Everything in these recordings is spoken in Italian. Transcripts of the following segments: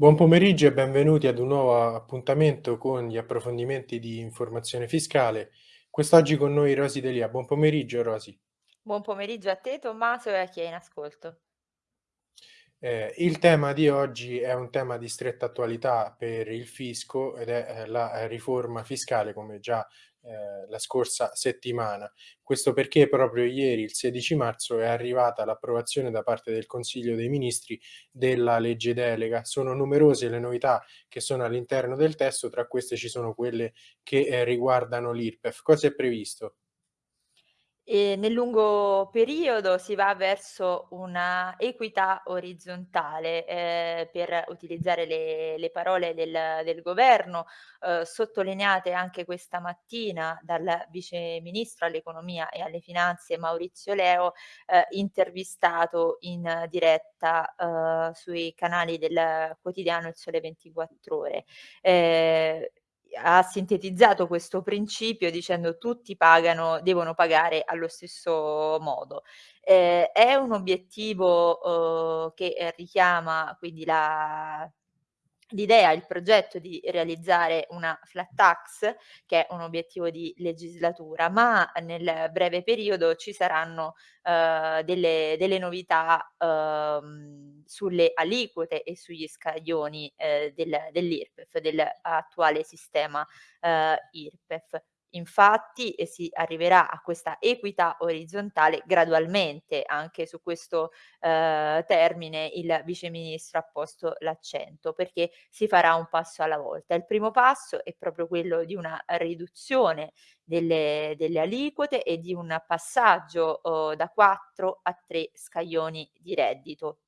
Buon pomeriggio e benvenuti ad un nuovo appuntamento con gli approfondimenti di informazione fiscale. Quest'oggi con noi Rosy Delia. Buon pomeriggio Rosy. Buon pomeriggio a te Tommaso e a chi è in ascolto. Eh, il tema di oggi è un tema di stretta attualità per il fisco ed è eh, la riforma fiscale, come già eh, la scorsa settimana. Questo perché proprio ieri, il 16 marzo, è arrivata l'approvazione da parte del Consiglio dei Ministri della legge delega. Sono numerose le novità che sono all'interno del testo, tra queste ci sono quelle che eh, riguardano l'IRPEF. Cosa è previsto? E nel lungo periodo si va verso una equità orizzontale, ehm, per utilizzare le le parole del del governo, uhm, sottolineate anche questa mattina dal vice ministro all'economia e alle finanze Maurizio Leo, ehm, intervistato in diretta, uhm, sui canali del quotidiano Il Sole 24 Ore. Ha sintetizzato questo principio dicendo: "Tutti pagano devono pagare allo stesso modo". Ehm, è un obiettivo, uhm, che, ehm, richiama quindi la L'idea, il progetto di realizzare una flat tax, che è un obiettivo di legislatura, ma nel breve periodo ci saranno, uhm, delle delle novità, uhm, sulle aliquote e sugli scaglioni, ehm, del dell'IRPEF, dell'attuale sistema, uhm, IRPEF. Infatti, e si arriverà a questa equità orizzontale gradualmente, anche su questo, ehm, termine il vice ministro ha posto l'accento, perché si farà un passo alla volta. Il primo passo è proprio quello di una riduzione delle delle aliquote e di un passaggio, uhm, da 4 a 3 scaglioni di reddito.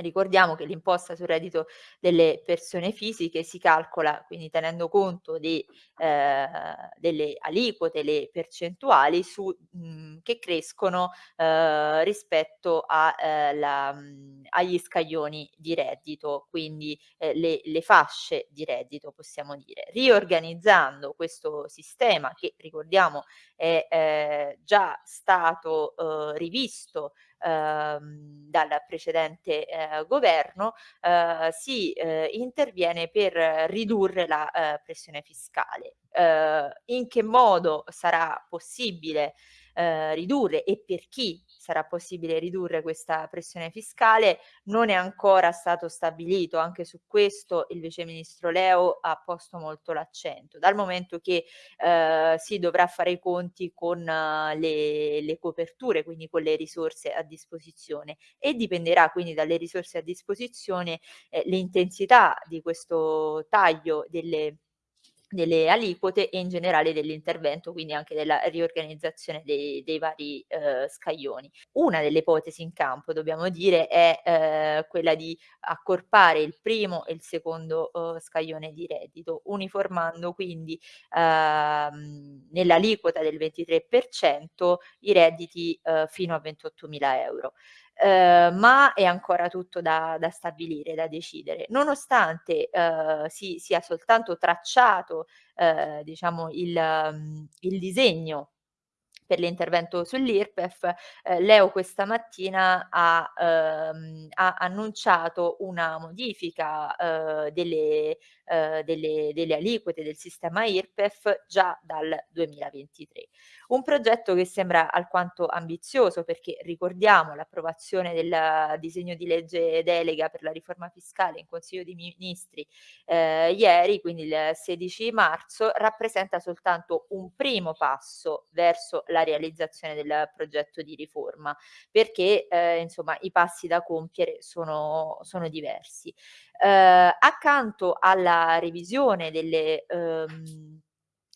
Ricordiamo che l'imposta sul reddito delle persone fisiche si calcola, quindi tenendo conto di, ehm, delle aliquote, le percentuali su mhmm, che crescono, ehm, rispetto a, ehm, la mhmm, agli scaglioni di reddito, quindi, ehm, le le fasce di reddito possiamo dire. Riorganizzando questo sistema che ricordiamo è, ehm, già stato, uhm, rivisto ehm, dal precedente, ehm, governo, ehm, si, ehm, interviene per ridurre la, ehm, pressione fiscale. Ehm, in che modo sarà possibile, ehm, ridurre e per chi sarà possibile ridurre questa pressione fiscale non è ancora stato stabilito. Anche su questo il vice ministro Leo ha posto molto l'accento, dal momento che, ehm, si dovrà fare i conti con eh, le le coperture, quindi con le risorse a disposizione e dipenderà quindi dalle risorse a disposizione, ehm, l'intensità di questo taglio delle delle aliquote e in generale dell'intervento, quindi anche della riorganizzazione dei dei vari, uhm, scaglioni. Una delle ipotesi in campo, dobbiamo dire, è, ehm, quella di accorpare il primo e il secondo, uhm, scaglione di reddito, uniformando quindi, uhm, nell'aliquota del 23% i redditi, uhm, fino a 28.000 €. Ehm, ma è ancora tutto da da stabilire, da decidere. Nonostante, uhm, si sia soltanto tracciato, ehm, diciamo il mhmm, il disegno per l'intervento sull'IRPEF, ehm, Leo questa mattina ha, uhm, ha annunciato una modifica, uhm, delle uhm, delle delle aliquote del sistema IRPEF già dal 2023. Un progetto che sembra alquanto ambizioso perché ricordiamo l'approvazione del disegno di legge delega per la riforma fiscale in Consiglio dei Ministri, ehm, ieri, quindi il 16 marzo, rappresenta soltanto un primo passo verso la realizzazione del progetto di riforma, perché, ehm, insomma i passi da compiere sono sono diversi. Ehm, accanto alla revisione delle uhm,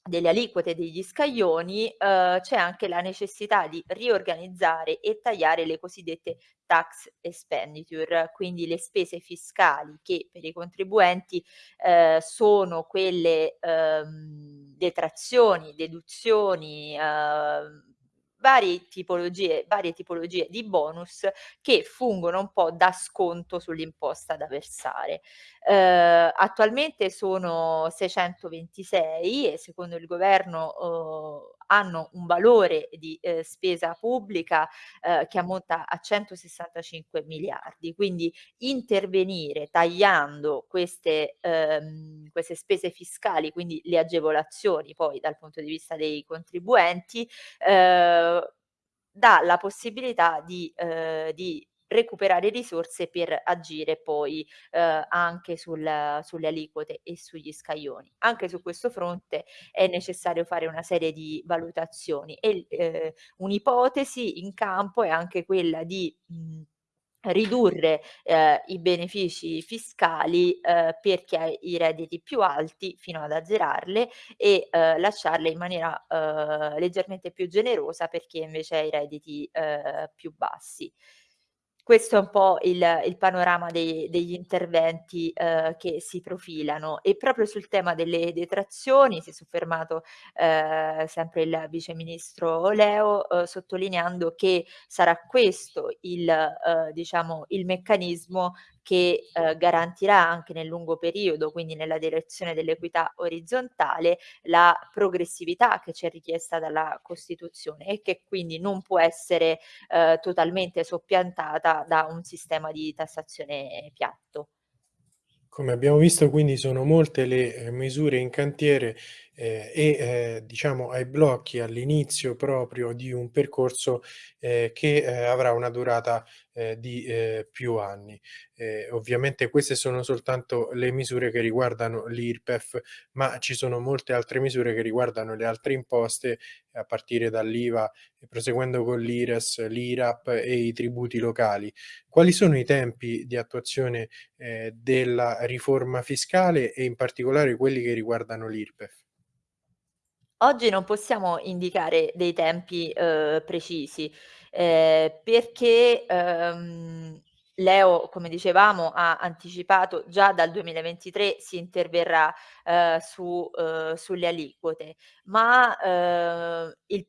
delle aliquote degli scaglioni, uhm, c'è anche la necessità di riorganizzare e tagliare le cosiddette tax expenditure, quindi le spese fiscali che per i contribuenti, ehm, sono quelle, uhm, detrazioni, deduzioni, uhm, varie tipologie varie tipologie di bonus che fungono un po' da sconto sull'imposta da versare. Ehm, attualmente sono 626 e secondo il governo, uhm, hanno un valore di, ehm, spesa pubblica, ehm, che ammonta a 165 miliardi. Quindi intervenire tagliando queste, ehm, queste spese fiscali, quindi le agevolazioni poi dal punto di vista dei contribuenti, ehm, dà la possibilità di, ehm, di recuperare risorse per agire poi, ehm, anche sul sulle aliquote e sugli scaglioni. Anche su questo fronte è necessario fare una serie di valutazioni e ehm, un'ipotesi in campo è anche quella di, mhmm, ridurre, ehm, i benefici fiscali, ehm, per chi ha i redditi più alti fino ad azzerarle e, ehm, lasciarle in maniera, ehm, leggermente più generosa per chi invece ha i redditi, ehm, più bassi. Questo è un po' il il panorama dei degli interventi, ehm, che si profilano. E proprio sul tema delle detrazioni si è soffermato, ehm, sempre il vice ministro Leo, uhm, sottolineando che sarà questo il uhm, diciamo il meccanismo che, ehm, garantirà anche nel lungo periodo, quindi nella direzione dell'equità orizzontale, la progressività che ci è richiesta dalla Costituzione e che quindi non può essere, ehm, totalmente soppiantata da un sistema di tassazione piatto. Come abbiamo visto quindi sono molte le, ehm, misure in cantiere, ehm, e, ehm, diciamo ai blocchi all'inizio proprio di un percorso, ehm, che, ehm, avrà una durata, di, più anni. Ovviamente queste sono soltanto le misure che riguardano l'IRPEF, ma ci sono molte altre misure che riguardano le altre imposte, a partire dall'IVA proseguendo con l'IRES, l'IRAP e i tributi locali. Quali sono i tempi di attuazione, ehm, della riforma fiscale e in particolare quelli che riguardano l'IRPEF? Oggi non possiamo indicare dei tempi, uhm, precisi, ehm, perché, uhm, Leo, come dicevamo, ha anticipato già dal 2023 si interverrà, uhm, su uhm, sulle aliquote, ma, uhm, il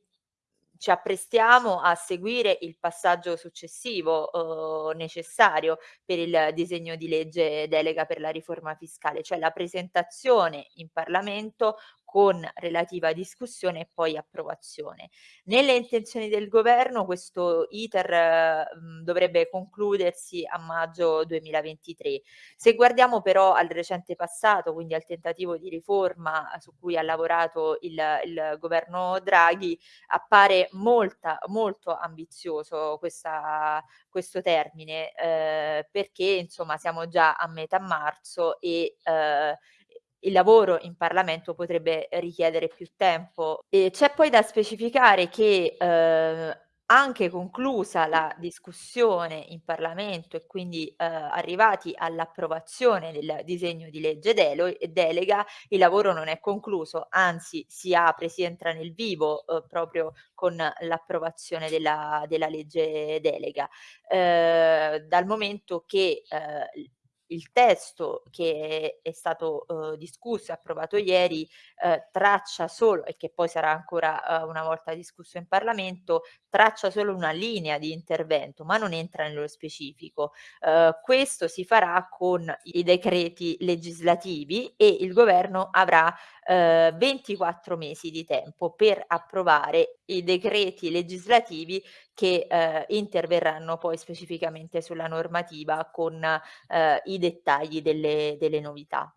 ci apprestiamo a seguire il passaggio successivo, uhm, necessario per il disegno di legge delega per la riforma fiscale, cioè la presentazione in Parlamento con relativa discussione e poi approvazione. Nelle intenzioni del governo questo iter, mhmm, dovrebbe concludersi a maggio 2023. Se guardiamo però al recente passato, quindi al tentativo di riforma su cui ha lavorato il il governo Draghi, appare molta molto ambizioso questa questo termine, ehm, perché insomma siamo già a metà marzo e, ehm, il lavoro in Parlamento potrebbe richiedere più tempo. E c'è poi da specificare che, ehm, anche conclusa la discussione in Parlamento e quindi, ehm, arrivati all'approvazione del disegno di legge delega, il lavoro non è concluso, anzi si apre, si entra nel vivo, uhm, proprio con l'approvazione della della legge delega. Ehm, dal momento che, ehm, il testo che è stato, uhm, discusso e approvato ieri, ehm, traccia solo e che poi sarà ancora, uhm, una volta discusso in Parlamento, traccia solo una linea di intervento, ma non entra nello specifico. Questo si farà con i decreti legislativi e il governo avrà, ehm, 24 mesi di tempo per approvare i decreti legislativi che, ehm, interverranno poi specificamente sulla normativa con, ehm, i dettagli delle delle novità.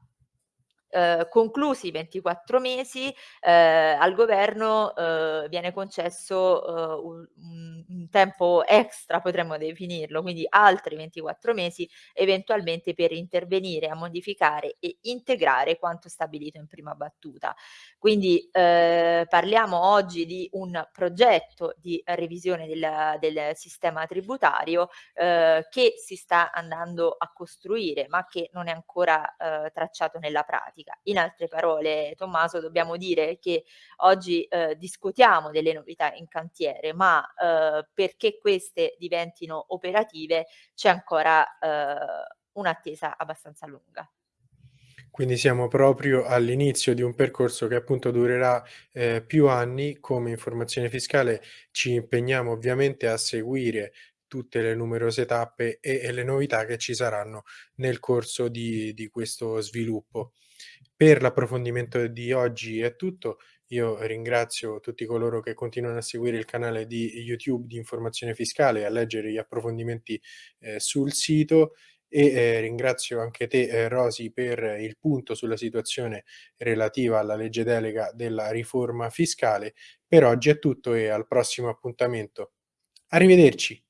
Uhm, conclusi i 24 mesi, ehm, al governo, uhm, viene concesso, uhm, un un tempo extra potremmo definirlo, quindi altri 24 mesi eventualmente per intervenire a modificare e integrare quanto stabilito in prima battuta. Quindi, ehm, parliamo oggi di un progetto di revisione del del sistema tributario, uhm, che si sta andando a costruire, ma che non è ancora, uhm, tracciato nella pratica. In altre parole, Tommaso, dobbiamo dire che oggi, uhm, discutiamo delle novità in cantiere, ma, uhm, perché queste diventino operative c'è ancora, uhm, un'attesa abbastanza lunga. Quindi siamo proprio all'inizio di un percorso che appunto durerà, ehm, più anni. Come informazione fiscale ci impegniamo ovviamente a seguire tutte le numerose tappe e e le novità che ci saranno nel corso di di questo sviluppo. Per l'approfondimento di oggi è tutto, Io ringrazio tutti coloro che continuano a seguire il canale di YouTube di Informazione Fiscale e a leggere gli approfondimenti, ehm, sul sito e, ehm, ringrazio anche te, ehm, Rosy, per il punto sulla situazione relativa alla legge delega della riforma fiscale. Per oggi è tutto e al prossimo appuntamento. Arrivederci.